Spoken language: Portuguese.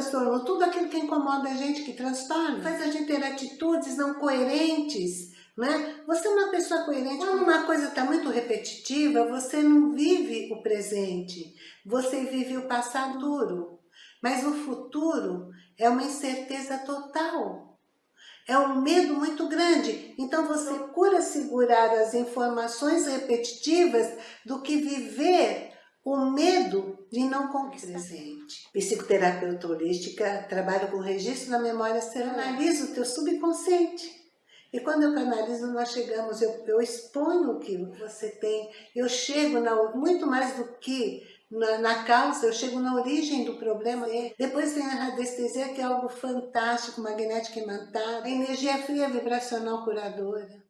transtornou? Tudo aquilo que incomoda a gente, que transtorna. Faz a gente ter atitudes não coerentes, né? Você é uma pessoa coerente. Quando uma coisa está muito repetitiva, você não vive o presente. Você vive o passado duro. Mas o futuro é uma incerteza total. É um medo muito grande. Então você procura segurar as informações repetitivas do que viver de não. Presente. Psicoterapeuta holística, trabalho com registro na memória celular. Analisa o teu subconsciente. E quando eu canalizo, nós chegamos, eu, eu exponho o que você tem, eu chego na, muito mais do que na, na, causa, eu chego na origem do problema. E depois vem a radiestesia, que é algo fantástico, magnética imantada, energia fria vibracional curadora.